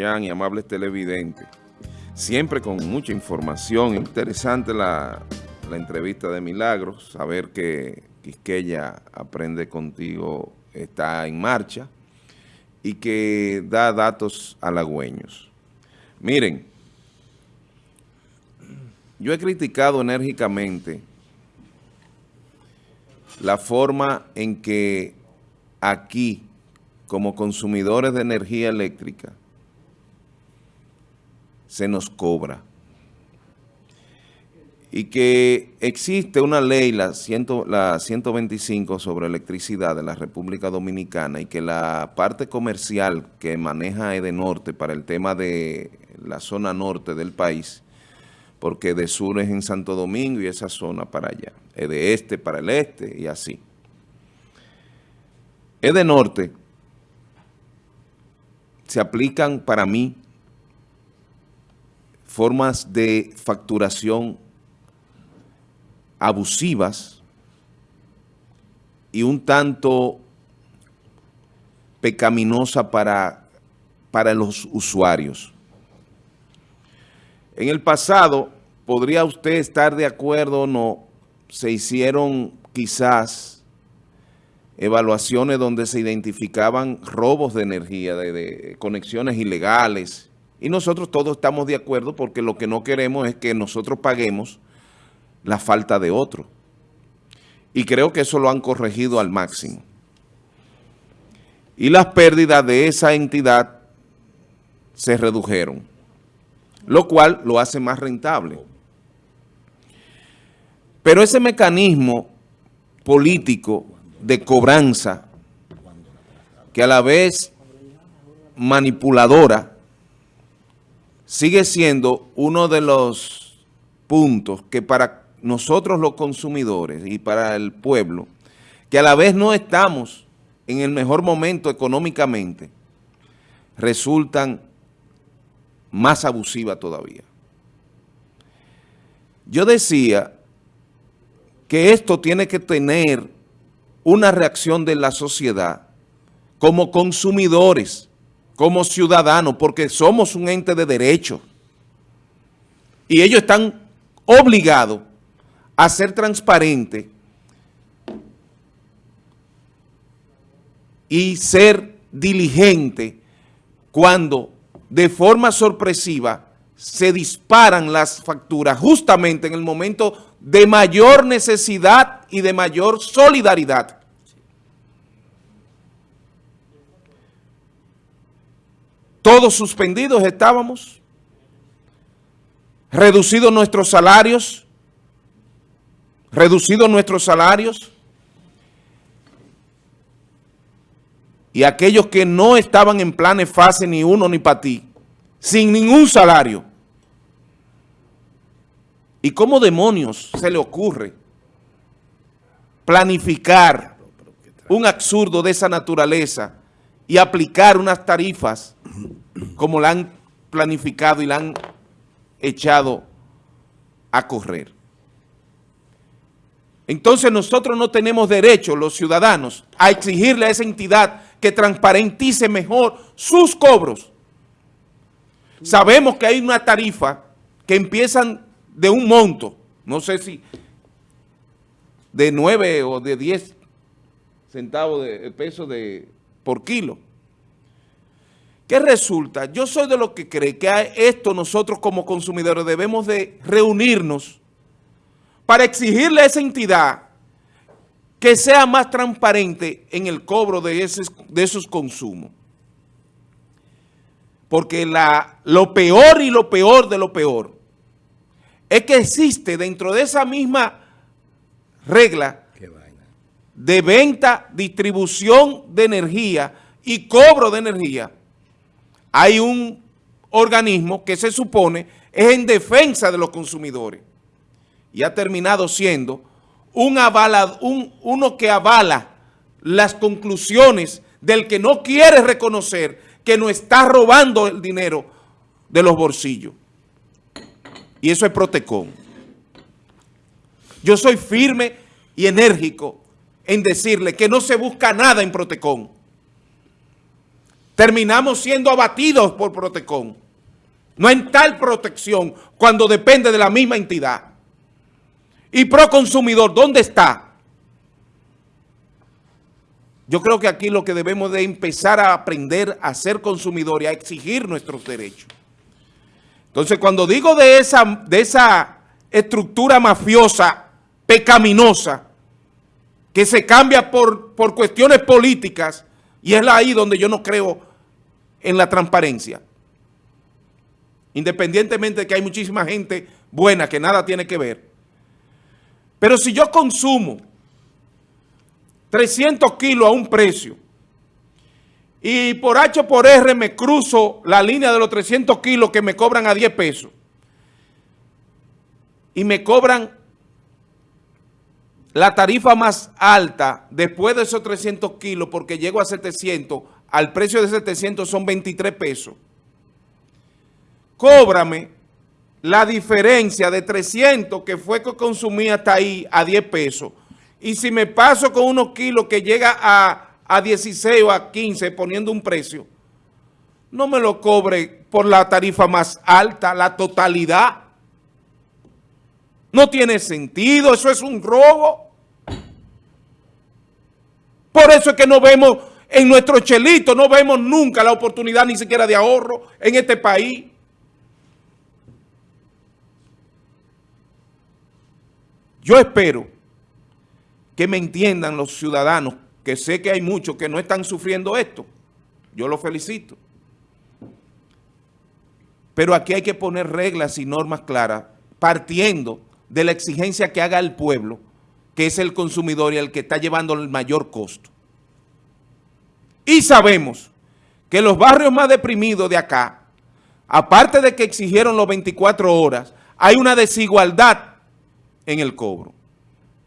y amables televidentes. Siempre con mucha información, interesante la, entrevista de Milagros, saber que Quisqueya Aprende Contigo está en marcha y que da datos halagüeños. Miren, yo he criticado enérgicamente la forma en que aquí, como consumidores de energía eléctrica, se nos cobra. Y que existe una ley, la, la 125 sobre electricidad de la República Dominicana y que la parte comercial que maneja Edenorte para el tema de la zona norte del país, porque de sur es en Santo Domingo y esa zona para allá, es de este para el este y así. Edenorte se aplican para mí formas de facturación abusivas y un tanto pecaminosa para, para los usuarios. En el pasado, podría usted estar de acuerdo o no, se hicieron quizás evaluaciones donde se identificaban robos de energía, de, de conexiones ilegales, y nosotros todos estamos de acuerdo porque lo que no queremos es que nosotros paguemos la falta de otro. Y creo que eso lo han corregido al máximo. Y las pérdidas de esa entidad se redujeron, lo cual lo hace más rentable. Pero ese mecanismo político de cobranza, que a la vez manipuladora, sigue siendo uno de los puntos que para nosotros los consumidores y para el pueblo, que a la vez no estamos en el mejor momento económicamente, resultan más abusivas todavía. Yo decía que esto tiene que tener una reacción de la sociedad como consumidores, como ciudadanos, porque somos un ente de derecho. Y ellos están obligados a ser transparentes y ser diligentes cuando de forma sorpresiva se disparan las facturas justamente en el momento de mayor necesidad y de mayor solidaridad. Todos suspendidos estábamos, reducidos nuestros salarios, reducidos nuestros salarios, y aquellos que no estaban en planes fase ni uno ni para ti, sin ningún salario. ¿Y cómo demonios se le ocurre planificar un absurdo de esa naturaleza y aplicar unas tarifas como la han planificado y la han echado a correr. Entonces nosotros no tenemos derecho, los ciudadanos, a exigirle a esa entidad que transparentice mejor sus cobros. Sabemos que hay una tarifa que empiezan de un monto, no sé si de 9 o de 10 centavos de peso de por kilo. ¿Qué resulta? Yo soy de los que cree que esto nosotros como consumidores debemos de reunirnos para exigirle a esa entidad que sea más transparente en el cobro de, de esos consumos. Porque la, lo peor y lo peor de lo peor es que existe dentro de esa misma regla de venta, distribución de energía y cobro de energía, hay un organismo que se supone es en defensa de los consumidores y ha terminado siendo un un, uno que avala las conclusiones del que no quiere reconocer que no está robando el dinero de los bolsillos. Y eso es Protecon. Yo soy firme y enérgico en decirle que no se busca nada en Protecon. Terminamos siendo abatidos por Protecon. No hay tal protección cuando depende de la misma entidad. Y Proconsumidor, ¿dónde está? Yo creo que aquí lo que debemos de empezar a aprender a ser consumidor y a exigir nuestros derechos. Entonces, cuando digo de esa, de esa estructura mafiosa, pecaminosa, que se cambia por, por cuestiones políticas, y es ahí donde yo no creo en la transparencia. Independientemente de que hay muchísima gente buena que nada tiene que ver. Pero si yo consumo 300 kilos a un precio y por H por R me cruzo la línea de los 300 kilos que me cobran a 10 pesos y me cobran la tarifa más alta después de esos 300 kilos porque llego a 700, al precio de 700 son 23 pesos. Cóbrame la diferencia de 300 que fue que consumí hasta ahí a 10 pesos. Y si me paso con unos kilos que llega a, a 16 o a 15 poniendo un precio, no me lo cobre por la tarifa más alta, la totalidad. No tiene sentido, eso es un robo. Por eso es que no vemos en nuestro chelito, no vemos nunca la oportunidad ni siquiera de ahorro en este país. Yo espero que me entiendan los ciudadanos, que sé que hay muchos que no están sufriendo esto. Yo los felicito. Pero aquí hay que poner reglas y normas claras, partiendo de la exigencia que haga el pueblo, que es el consumidor y el que está llevando el mayor costo. Y sabemos que los barrios más deprimidos de acá, aparte de que exigieron los 24 horas, hay una desigualdad en el cobro.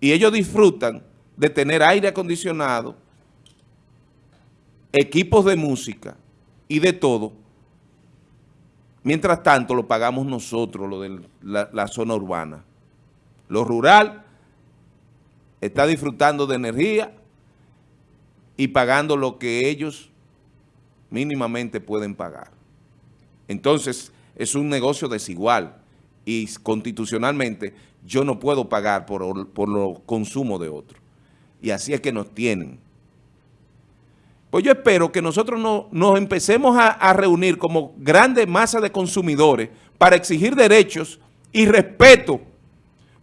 Y ellos disfrutan de tener aire acondicionado, equipos de música y de todo. Mientras tanto, lo pagamos nosotros, lo de la zona urbana. Lo rural está disfrutando de energía y pagando lo que ellos mínimamente pueden pagar. Entonces, es un negocio desigual y constitucionalmente yo no puedo pagar por, por los consumos de otros. Y así es que nos tienen. Pues yo espero que nosotros no, nos empecemos a, a reunir como grande masa de consumidores para exigir derechos y respeto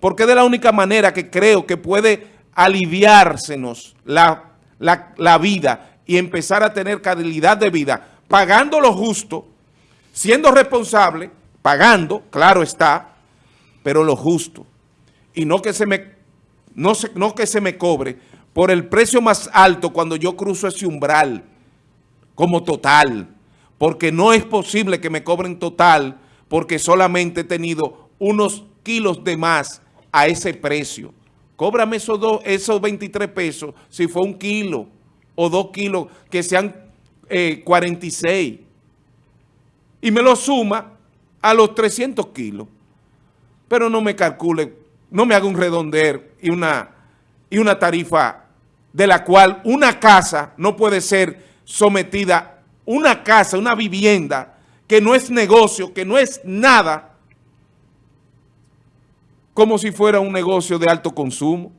porque de la única manera que creo que puede aliviársenos la, la, vida y empezar a tener calidad de vida, pagando lo justo, siendo responsable, pagando, claro está, pero lo justo. Y no que se me, no, no que se me cobre por el precio más alto cuando yo cruzo ese umbral como total, porque no es posible que me cobren total porque solamente he tenido unos kilos de más a ese precio. Cóbrame esos, dos, esos 23 pesos si fue un kilo o dos kilos que sean 46 eh, y me lo suma a los 300 kilos. Pero no me calcule, no me haga un redonder y una, y una tarifa de la cual una casa no puede ser sometida, una casa, una vivienda que no es negocio, que no es nada, como si fuera un negocio de alto consumo,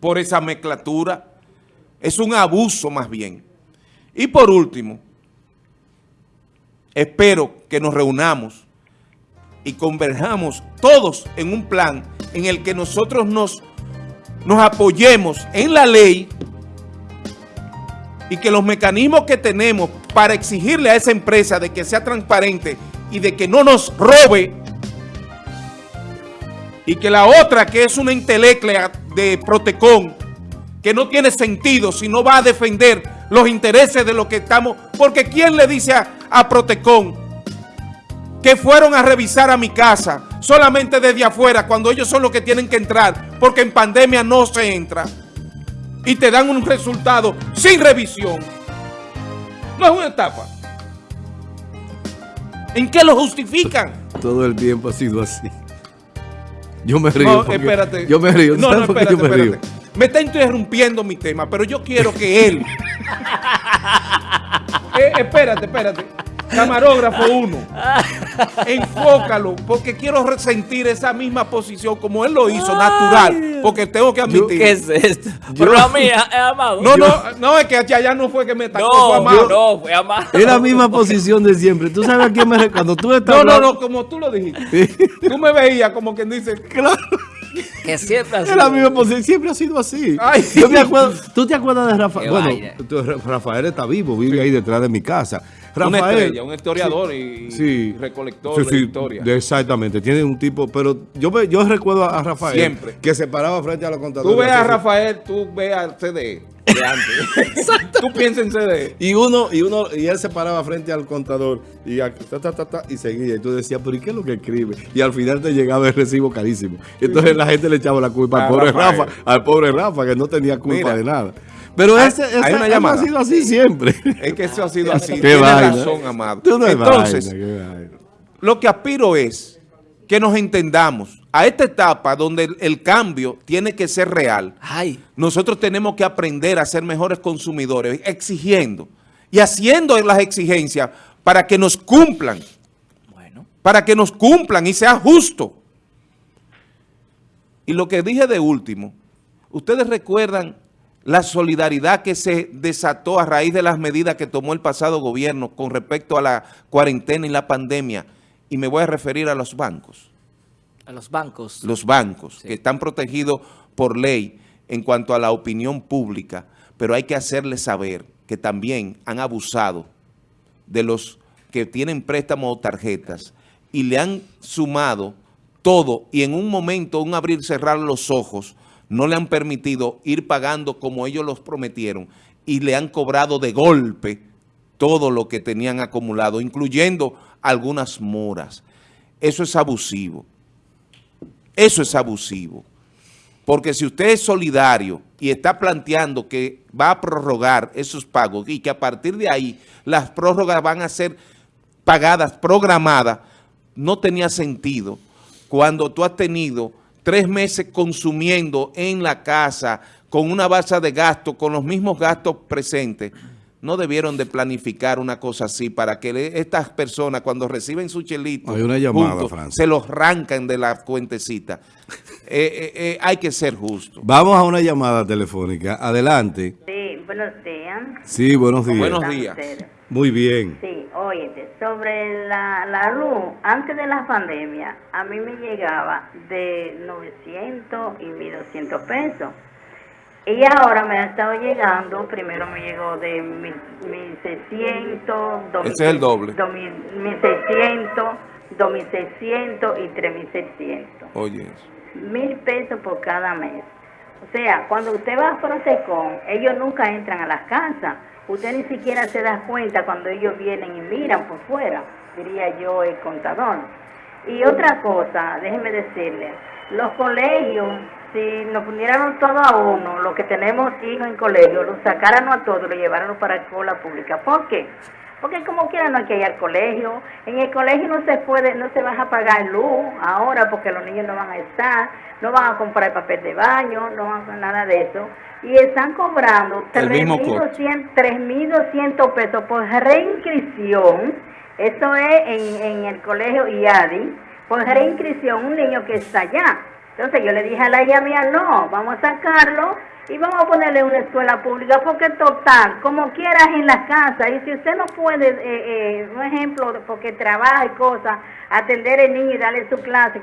por esa mezclatura. Es un abuso más bien. Y por último, espero que nos reunamos y converjamos todos en un plan en el que nosotros nos, nos apoyemos en la ley y que los mecanismos que tenemos para exigirle a esa empresa de que sea transparente y de que no nos robe y que la otra, que es una inteleclea de Protecon, que no tiene sentido si no va a defender los intereses de lo que estamos... Porque ¿quién le dice a, a Protecon que fueron a revisar a mi casa solamente desde afuera cuando ellos son los que tienen que entrar? Porque en pandemia no se entra. Y te dan un resultado sin revisión. No es una etapa. ¿En qué lo justifican? Todo el tiempo ha sido así. Yo me río. No, espérate. Yo me río. No, no, espérate, me espérate. Me está interrumpiendo mi tema, pero yo quiero que él, eh, espérate, espérate. Camarógrafo uno. Enfócalo, porque quiero resentir esa misma posición como él lo hizo, natural. Porque tengo que admitir. ¿Qué es esto? Pero la mía es amado. No, no, no, es que allá no fue que me tacó, fue no, amado. no, fue amado. Es la misma posición de siempre. ¿Tú sabes a quién me Cuando tú estás No, no, hablando- no, como tú lo dijiste. Tú me veías como quien dice, Claro. Que siempre ha Es sido. la misma posición. Siempre ha sido así. Ay. Yo me acuerdo. ¿Tú te acuerdas de Rafael? Bueno, Rafael está vivo, vive ahí detrás de mi casa. Una Rafael. estrella, un historiador y, Sí. y recolector Sí, de historia. exactamente, tiene un tipo, pero yo yo recuerdo a Rafael Siempre. que se paraba frente a los contadores. Tú ves a. Rafael, tú ves al CD de antes. tú piensas en CD. Y uno, y uno, y él se paraba frente al contador y, ta, ta, ta, ta, y seguía. Y tú decías, pero ¿y qué es lo que escribe? Y al final te llegaba el recibo carísimo. Entonces la gente le echaba la culpa A al pobre Rafael. Rafa, al pobre Rafa, que no tenía culpa Mira. de nada. Pero ese, ese hay una eso llamada. ha sido así siempre. Es que eso ha sido así. Vaina. razón, amado. Entonces, vaina. lo que aspiro es que nos entendamos. A esta etapa donde el, el cambio tiene que ser real, Ay, nosotros tenemos que aprender a ser mejores consumidores, exigiendo y haciendo las exigencias para que nos cumplan, bueno. para que nos cumplan y sea justo. Y lo que dije de último, ustedes recuerdan la solidaridad que se desató a raíz de las medidas que tomó el pasado gobierno con respecto a la cuarentena y la pandemia, y me voy a referir a los bancos. A los bancos. los bancos, Sí. que están protegidos por ley en cuanto a la opinión pública, pero hay que hacerles saber que también han abusado de los que tienen préstamos o tarjetas y le han sumado todo y en un momento, un abrir y cerrar los ojos, no le han permitido ir pagando como ellos los prometieron y le han cobrado de golpe todo lo que tenían acumulado, incluyendo algunas moras. Eso es abusivo. Eso es abusivo. Porque si usted es solidario y está planteando que va a prorrogar esos pagos y que a partir de ahí las prórrogas van a ser pagadas, programadas, no tenía sentido cuando tú has tenido tres meses consumiendo en la casa con una base de gasto, con los mismos gastos presentes, no debieron de planificar una cosa así para que estas personas cuando reciben su chelito Hay una llamada, juntos, se los arrancan de la cuentecita. Eh, eh, eh, hay que ser justo. Vamos a una llamada telefónica. Adelante. Sí, buenos días. Sí, buenos días. Buenos ¿Cómo días. Muy bien. Sí, óyete, sobre la, la luz, antes de la pandemia, a mí me llegaba de 900 y 1200 pesos. Y ahora me ha estado llegando, primero me llegó de 1600, 2000, Ese es el doble. 2000, 1600, 2600 y 3600 Oye, mil pesos por cada mes. O sea, cuando usted va a Protecon, ellos nunca entran a las casas. Usted ni siquiera se da cuenta cuando ellos vienen y miran por fuera, diría yo el contador. Y otra cosa, déjeme decirle, los colegios, si nos pudieran todo a uno, los que tenemos hijos en colegio, los sacaran a todos, lo llevaran para la escuela pública. ¿Por qué? Porque como quiera no hay que ir al colegio. En el colegio no se puede, no se va a pagar luz ahora porque los niños no van a estar, no van a comprar papel de baño, no van a hacer nada de eso. Y están cobrando El mismo 3.200 3.200 pesos por reinscripción. Eso es en, en el colegio IADI. Por reinscripción, un niño que está allá. Entonces yo le dije a la hija mía, no, vamos a sacarlo y vamos a ponerle una escuela pública porque total, como quieras en la casa, y si usted no puede, eh, eh, un ejemplo, porque trabaja y cosas, atender al niño y darle su clase,